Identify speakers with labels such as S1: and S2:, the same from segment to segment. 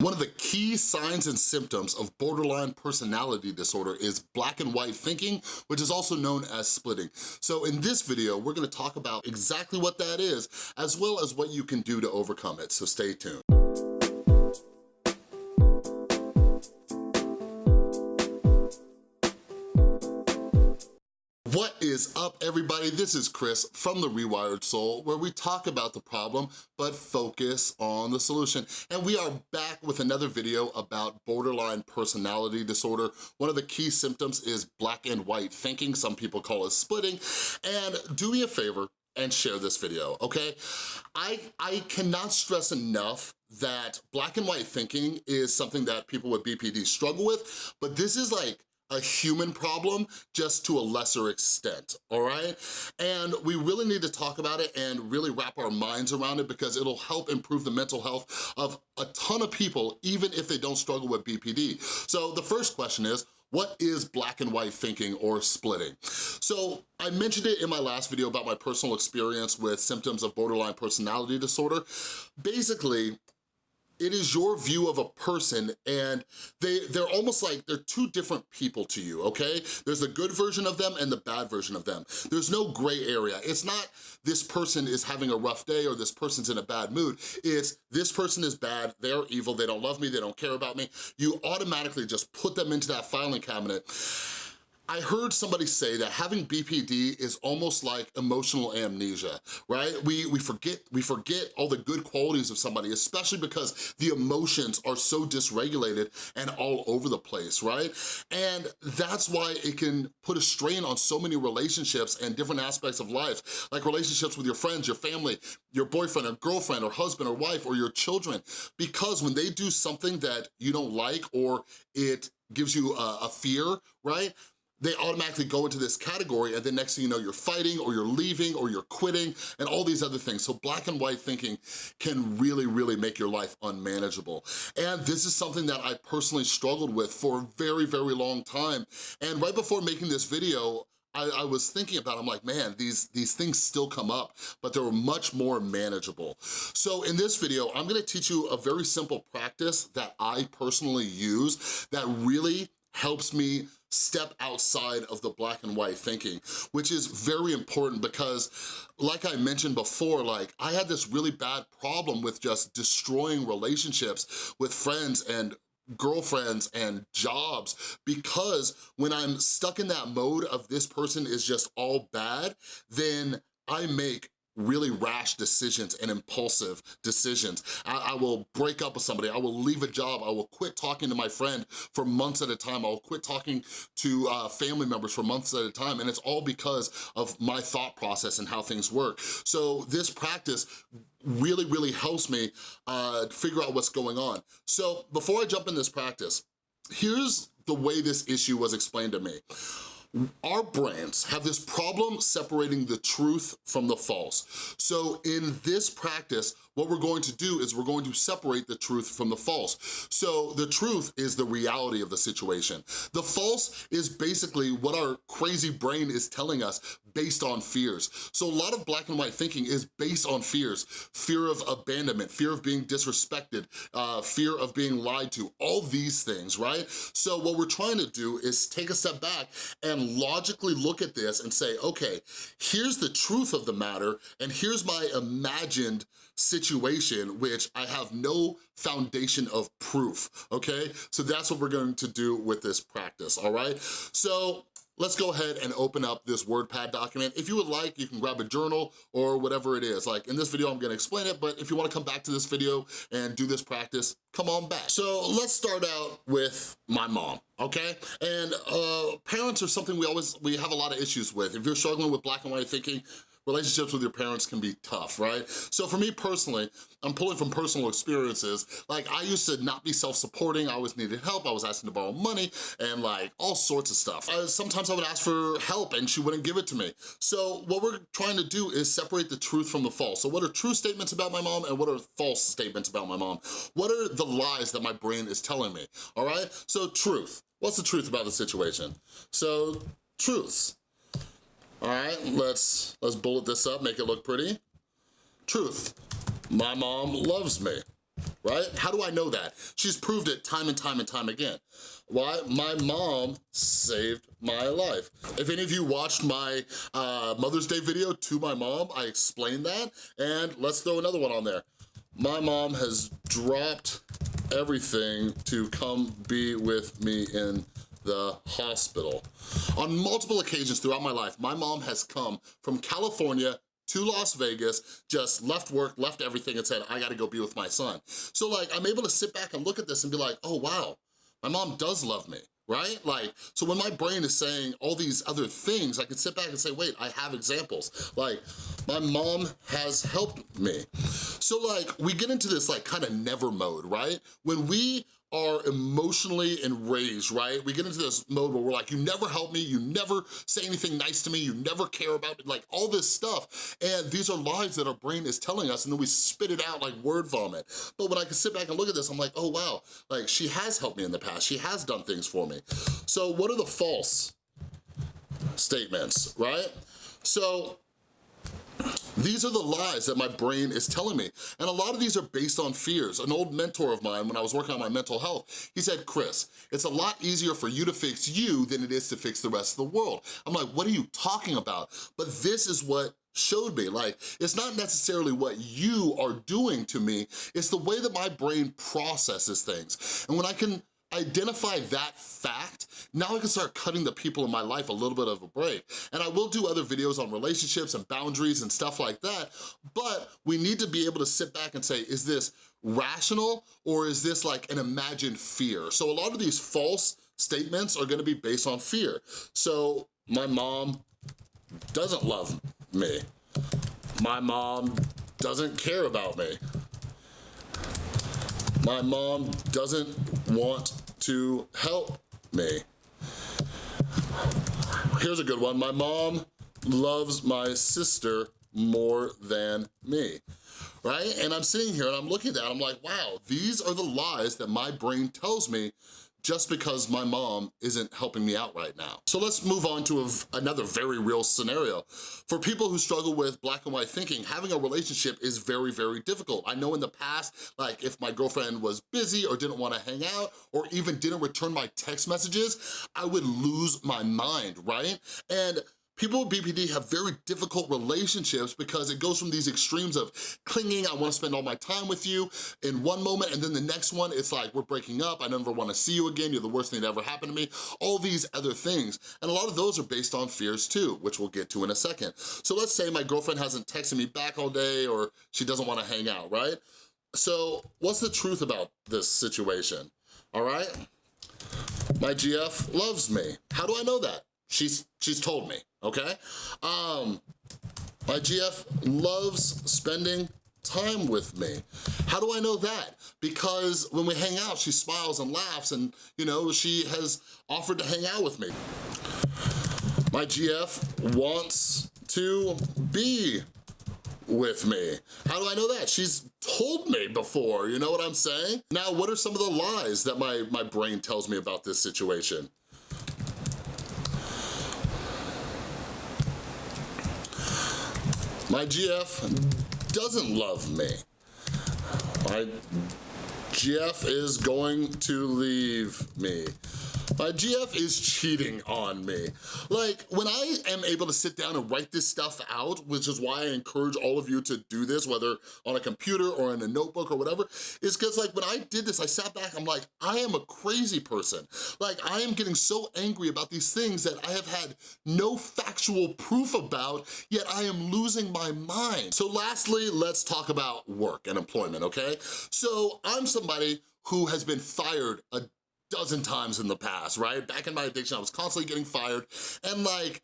S1: One of the key signs and symptoms of borderline personality disorder is black and white thinking, which is also known as splitting. So in this video, we're gonna talk about exactly what that is, as well as what you can do to overcome it, so stay tuned. Is up, everybody? This is Chris from The Rewired Soul, where we talk about the problem, but focus on the solution. And we are back with another video about borderline personality disorder. One of the key symptoms is black and white thinking. Some people call it splitting. And do me a favor, and share this video, okay? I, I cannot stress enough that black and white thinking is something that people with BPD struggle with, but this is like a human problem just to a lesser extent, all right? And we really need to talk about it and really wrap our minds around it because it'll help improve the mental health of a ton of people, even if they don't struggle with BPD. So the first question is, what is black and white thinking or splitting? So I mentioned it in my last video about my personal experience with symptoms of borderline personality disorder. Basically, it is your view of a person and they, they're almost like, they're two different people to you, okay? There's the good version of them and the bad version of them. There's no gray area. It's not this person is having a rough day or this person's in a bad mood. It's this person is bad, they're evil, they don't love me, they don't care about me. You automatically just put them into that filing cabinet I heard somebody say that having BPD is almost like emotional amnesia, right? We, we, forget, we forget all the good qualities of somebody, especially because the emotions are so dysregulated and all over the place, right? And that's why it can put a strain on so many relationships and different aspects of life, like relationships with your friends, your family, your boyfriend or girlfriend or husband or wife or your children, because when they do something that you don't like or it gives you a, a fear, right? They automatically go into this category and then next thing you know, you're fighting or you're leaving or you're quitting and all these other things. So black and white thinking can really, really make your life unmanageable. And this is something that I personally struggled with for a very, very long time. And right before making this video, I, I, was thinking about, I'm like, man, these, these things still come up, but they're much more manageable. So in this video, I'm gonna teach you a very simple practice that I personally use that really helps me step outside of the black and white thinking, which is very important because like I mentioned before, like I had this really bad problem with just destroying relationships with friends and girlfriends and jobs because when I'm stuck in that mode of this person is just all bad, then I make really rash decisions and impulsive decisions. I, I, will break up with somebody, I will leave a job, I will quit talking to my friend for months at a time, I will quit talking to uh, family members for months at a time, and it's all because of my thought process and how things work. So this practice really, really helps me uh, figure out what's going on. So before I jump in this practice, here's the way this issue was explained to me. Our brains have this problem separating the truth from the false. So in this practice, what we're going to do is we're going to separate the truth from the false. So the truth is the reality of the situation. The false is basically what our crazy brain is telling us based on fears. So a lot of black and white thinking is based on fears. Fear of abandonment, fear of being disrespected, uh, fear of being lied to, all these things, right? So what we're trying to do is take a step back and logically look at this and say, okay, here's the truth of the matter and here's my imagined situation which I have no foundation of proof, okay? So that's what we're going to do with this practice, all right? So let's go ahead and open up this WordPad document. If you would like, you can grab a journal or whatever it is. Like in this video, I'm gonna explain it, but if you wanna come back to this video and do this practice, come on back. So let's start out with my mom, okay? And uh, parents are something we always, we have a lot of issues with. If you're struggling with black and white thinking, relationships with your parents can be tough, right? So for me personally, I'm pulling from personal experiences. Like I used to not be self-supporting, I always needed help, I was asking to borrow money and like all sorts of stuff. Sometimes I would ask for help and she wouldn't give it to me. So what we're trying to do is separate the truth from the false. So what are true statements about my mom and what are false statements about my mom? What are the lies that my brain is telling me, all right? So truth, what's the truth about the situation? So truths, all right, let's, let's bullet this up, make it look pretty. Truth, my mom loves me. right? How do I know that? She's proved it time and time and time again. Why? My mom saved my life. If any of you watched my uh, Mother's Day video to my mom, I explained that, and let's throw another one on there. My mom has dropped everything to come be with me in the hospital. On multiple occasions throughout my life, my mom has come from California to Las Vegas, just left work, left everything and said, I gotta go be with my son. So like, I'm able to sit back and look at this and be like, oh wow, my mom does love me right? Like, so when my brain is saying all these other things, I can sit back and say, wait, I have examples. Like, my mom has helped me. So like, we get into this like kind of never mode, right? When we are emotionally enraged, right? We get into this mode where we're like, you never help me, you never say anything nice to me, you never care about me, like all this stuff. And these are lies that our brain is telling us and then we spit it out like word vomit. But when I can sit back and look at this, I'm like, oh wow, like she has helped me in the past, she has done things for me. So what are the false statements, right? So these are the lies that my brain is telling me. And a lot of these are based on fears. An old mentor of mine, when I was working on my mental health, he said, Chris, it's a lot easier for you to fix you than it is to fix the rest of the world. I'm like, what are you talking about? But this is what showed me. Like, it's not necessarily what you are doing to me, it's the way that my brain processes things. And when I can identify that fact, now I can start cutting the people in my life a little bit of a break. And I will do other videos on relationships and boundaries and stuff like that, but we need to be able to sit back and say, is this rational or is this like an imagined fear? So a lot of these false statements are gonna be based on fear. So my mom doesn't love me. My mom doesn't care about me. My mom doesn't want to help me. Here's a good one. My mom loves my sister more than me, right? And I'm sitting here and I'm looking at that, I'm like, wow, these are the lies that my brain tells me just because my mom isn't helping me out right now. So let's move on to a, another very real scenario. For people who struggle with black and white thinking, having a relationship is very, very difficult. I know in the past, like if my girlfriend was busy or didn't wanna hang out or even didn't return my text messages, I would lose my mind, right? And People with BPD have very difficult relationships because it goes from these extremes of clinging, I wanna spend all my time with you in one moment, and then the next one, it's like, we're breaking up, I never wanna see you again, you're the worst thing that ever happened to me, all these other things. And a lot of those are based on fears too, which we'll get to in a second. So let's say my girlfriend hasn't texted me back all day or she doesn't wanna hang out, right? So what's the truth about this situation, all right? My GF loves me. How do I know that? She's, she's told me, okay? Um, my GF loves spending time with me. How do I know that? Because when we hang out, she smiles and laughs and, you know, she has offered to hang out with me. My GF wants to be with me. How do I know that? She's told me before, you know what I'm saying? Now, what are some of the lies that my, my brain tells me about this situation? My GF doesn't love me. My GF is going to leave me. My GF is cheating on me. Like, when I am able to sit down and write this stuff out, which is why I encourage all of you to do this, whether on a computer or in a notebook or whatever, is because like when I did this, I sat back, I'm like, I am a crazy person. Like, I am getting so angry about these things that I have had no factual proof about, yet I am losing my mind. So lastly, let's talk about work and employment, okay? So I'm somebody who has been fired a dozen times in the past, right? Back in my addiction, I was constantly getting fired and like,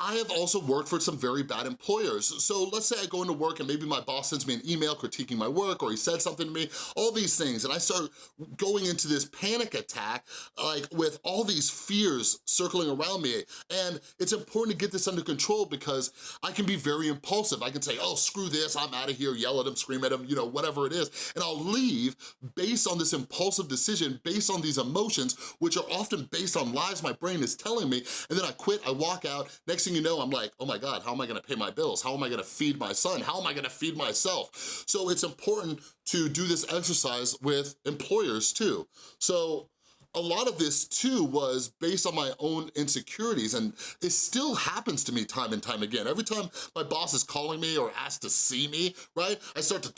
S1: I have also worked for some very bad employers. So let's say I go into work and maybe my boss sends me an email critiquing my work or he said something to me, all these things. And I start going into this panic attack like with all these fears circling around me. And it's important to get this under control because I can be very impulsive. I can say, oh, screw this, I'm out of here, yell at him, scream at him, you know, whatever it is. And I'll leave based on this impulsive decision, based on these emotions, which are often based on lies my brain is telling me. And then I quit, I walk out, next next thing you know, I'm like, oh my God, how am I gonna pay my bills? How am I gonna feed my son? How am I gonna feed myself? So it's important to do this exercise with employers too. So a lot of this too was based on my own insecurities and it still happens to me time and time again. Every time my boss is calling me or asks to see me, right? I start to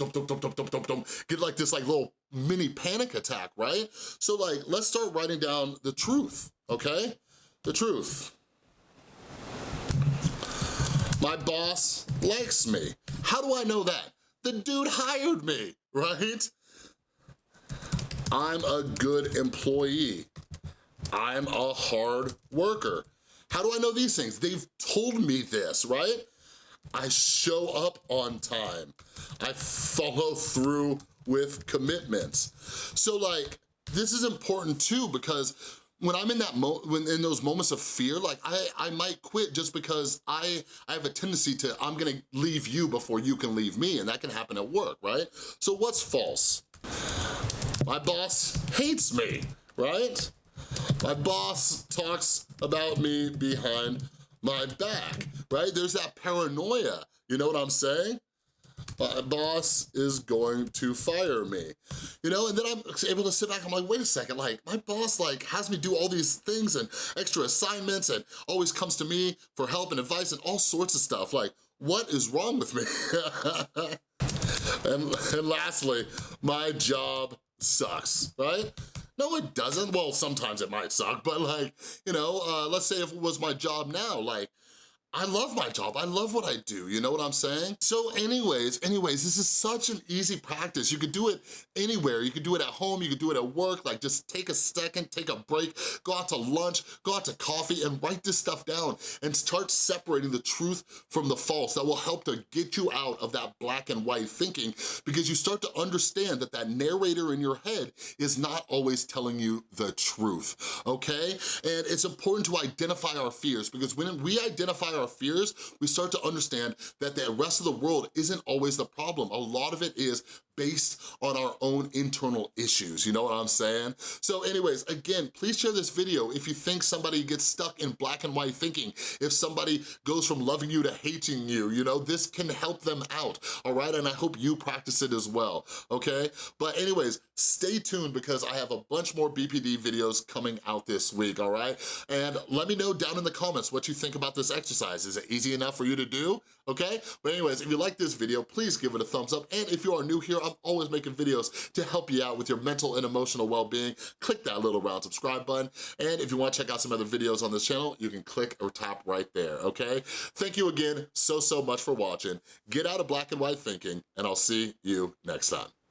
S1: get like this like little mini panic attack, right? So like, let's start writing down the truth, okay? The truth. My boss likes me. How do I know that? The dude hired me, right? I'm a good employee. I'm a hard worker. How do I know these things? They've told me this, right? I show up on time. I follow through with commitments. So like, this is important too because when I'm in that mo when in those moments of fear, like I, I might quit just because I, I have a tendency to, I'm gonna leave you before you can leave me and that can happen at work, right? So what's false? My boss hates me, right? My boss talks about me behind my back, right? There's that paranoia, you know what I'm saying? My boss is going to fire me, you know? And then I'm able to sit back, I'm like, wait a second, like, my boss like has me do all these things and extra assignments and always comes to me for help and advice and all sorts of stuff. Like, what is wrong with me? and, and lastly, my job sucks, right? No, it doesn't. Well, sometimes it might suck, but like, you know, uh, let's say if it was my job now, like, I love my job, I love what I do, you know what I'm saying? So anyways, anyways, this is such an easy practice. You could do it anywhere. You could do it at home, you could do it at work, like just take a second, take a break, go out to lunch, go out to coffee and write this stuff down and start separating the truth from the false. That will help to get you out of that black and white thinking because you start to understand that that narrator in your head is not always telling you the truth, okay? And it's important to identify our fears because when we identify our our fears, we start to understand that the rest of the world isn't always the problem. A lot of it is based on our own internal issues, you know what I'm saying? So anyways, again, please share this video if you think somebody gets stuck in black and white thinking, if somebody goes from loving you to hating you, you know, this can help them out, all right? And I hope you practice it as well, okay? But anyways, stay tuned because I have a bunch more BPD videos coming out this week, all right? And let me know down in the comments what you think about this exercise. Is it easy enough for you to do, okay? But anyways, if you like this video, please give it a thumbs up. And if you are new here, I'm always making videos to help you out with your mental and emotional well-being. Click that little round subscribe button. And if you wanna check out some other videos on this channel, you can click or tap right there, okay? Thank you again so, so much for watching. Get out of black and white thinking, and I'll see you next time.